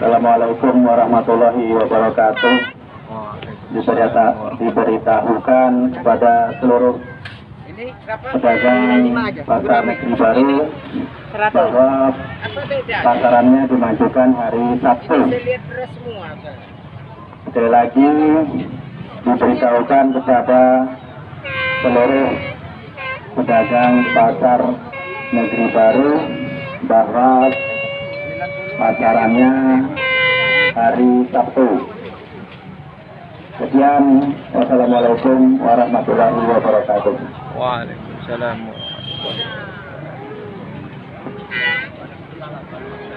Assalamualaikum warahmatullahi wabarakatuh. Diberita, diberitahukan kepada seluruh pedagang pasar negeri baru bahwa pasarannya dimajukan hari Sabtu. Sekali lagi diberitahukan kepada seluruh pedagang pasar negeri baru bahwa pasarannya hari Sabtu. Sekian, wassalamualaikum warahmatullahi wabarakatuh. Waalaikumsalam warahmatullahi Suasana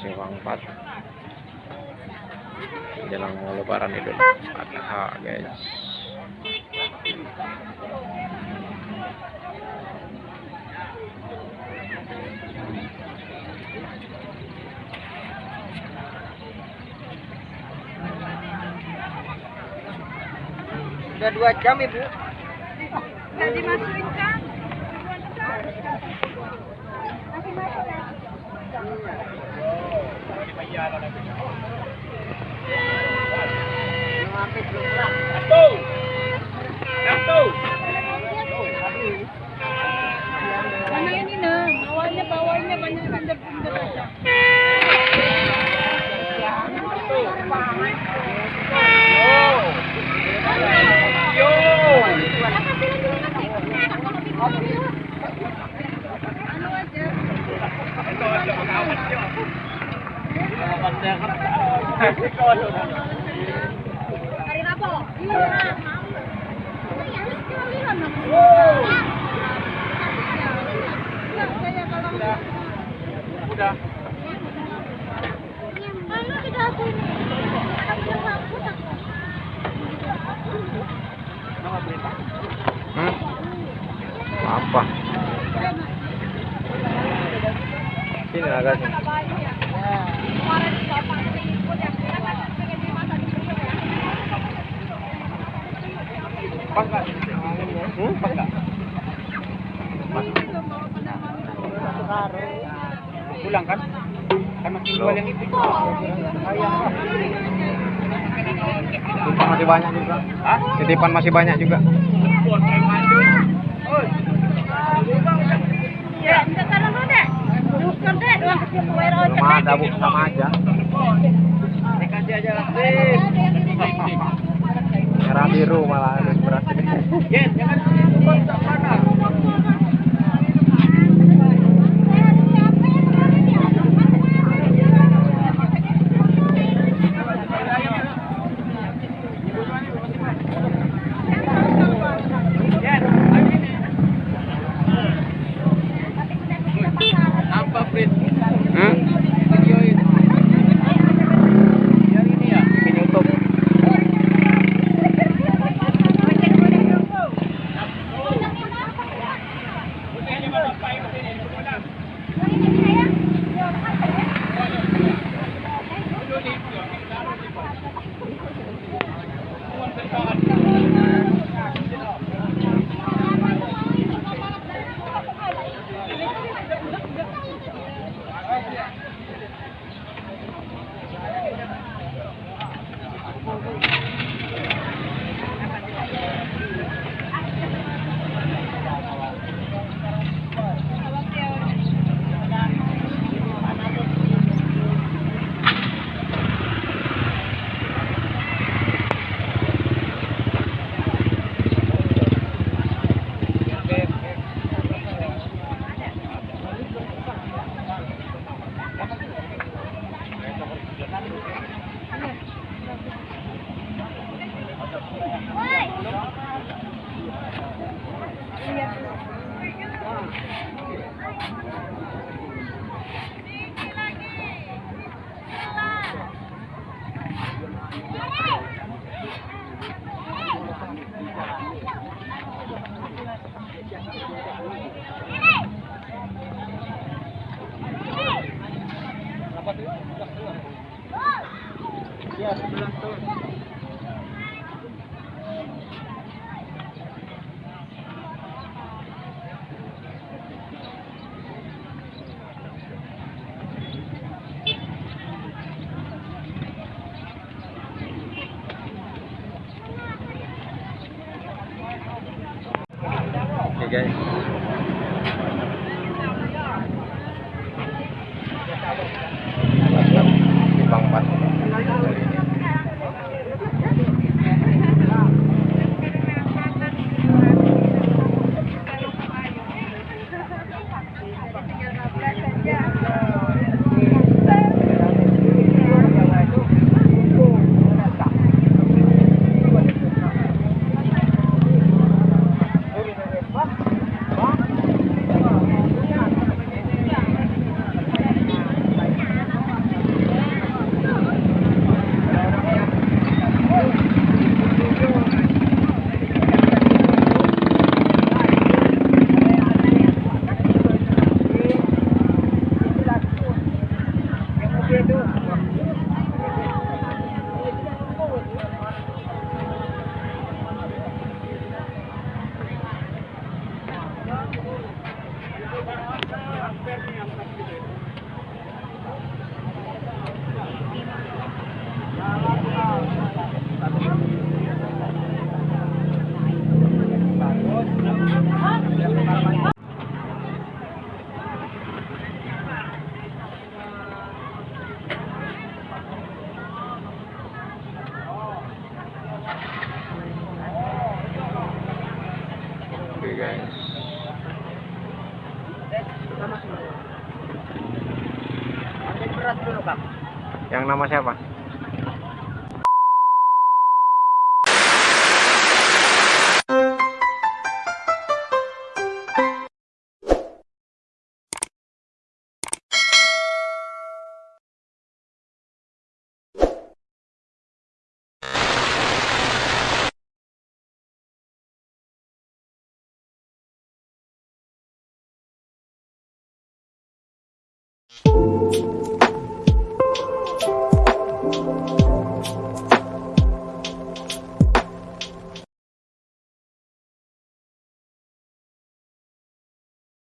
Sewang 4 Jelang mau lebaran Idul Adha guys. Udah dua jam ibu. Udah dimasukin kan? Mana ini nah, banyak bandar-bandar aja. Anu. Ini? Sini agak Pas nggak? Hmm? Pas nggak? Pulang kan? Kan masih jual yang itu. titipan masih banyak juga Hah? titipan masih banyak juga belum ada bu sama aja Dikasih aja langsung. merah biru malah Yes, jangan Ya, sebelum tuh. Guys. Yang nama siapa? うん。